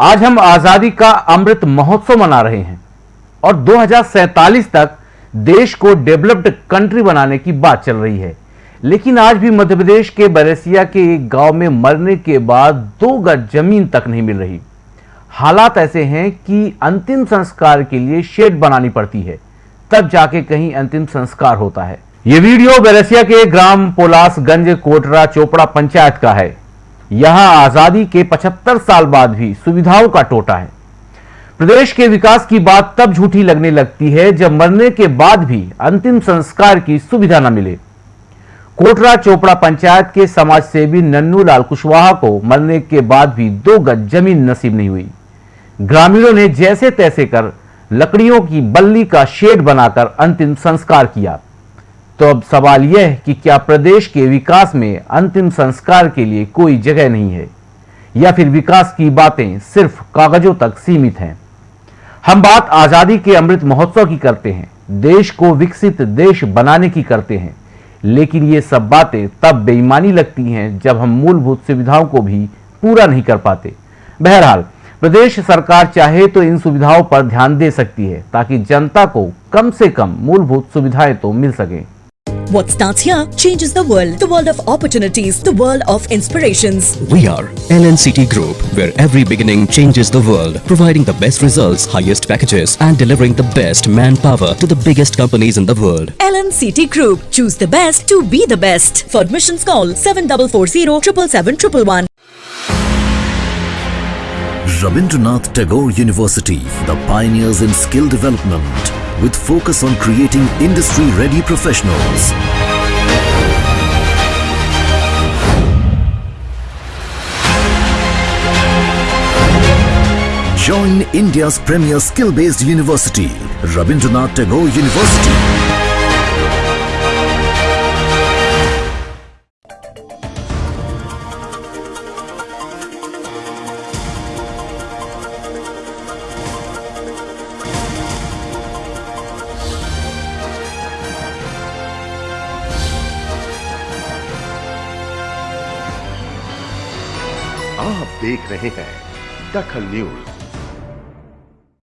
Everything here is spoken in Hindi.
आज हम आज़ादी का अमृत महोत्सव मना रहे हैं और 2047 तक देश को डेवलप्ड कंट्री बनाने की बात चल रही है। लेकिन आज भी मध्य प्रदेश के बरेसिया के एक गाँव में मरने के बाद दो गज ज़मीन तक नहीं मिल रही। हालात ऐसे हैं कि अंतिम संस्कार के लिए शेड बनानी पड़ती है, तब जाके कहीं अंतिम संस्कार होता है। ये वीडियो बेरसिया के ग्राम पोलासगंज कोटरा चोपड़ा पंचायत का है। यहाँ आज़ादी के 75 साल बाद भी सुविधाओं का टोटा है। प्रदेश के विकास की बात तब झूठी लगने लगती है जब मरने के बाद भी अंतिम संस्कार की सुविधा न मिले। कोटरा चोपड़ा पंचायत के समाज सेवी नन्नू लाल कुशवाहा को मरने के बाद भी दो गज ज़मीन नसीब नहीं हुई। ग्रामीणों ने जैसे तैसे कर लकड़ियों की बल्ली का शेड बनाकर अंतिम संस्कार किया। तो अब सवाल यह है कि क्या प्रदेश के विकास में अंतिम संस्कार के लिए कोई जगह नहीं है? या फिर विकास की बातें सिर्फ़ कागजों तक सीमित हैं? हम बात आज़ादी के अमृत महोत्सव की करते हैं। देश को विकसित देश बनाने की करते हैं। लेकिन ये सब बातें तब बेईमानी लगती हैं जब हम मूलभूत सुविधाओं को भी पूरा नहीं कर पाते। बहरहाल, प्रदेश सरकार चाहे तो इन सुविधाओं पर ध्यान दे सकती है ताकि जनता को कम से कम मूलभूत सुविधाएँ तो मिल सके। What starts here changes the world. The world of opportunities. The world of inspirations. We are LNCT Group, where every beginning changes the world, providing the best results, highest packages, and delivering the best manpower to the biggest companies in the world. LNCT Group. Choose the best to be the best. For admissions call 7440 777 Rabindranath Tagore University, the pioneers in skill development, with focus on creating industry-ready professionals. Join India's premier skill-based university, Rabindranath Tagore University. आप देख रहे हैं दखल न्यूज़।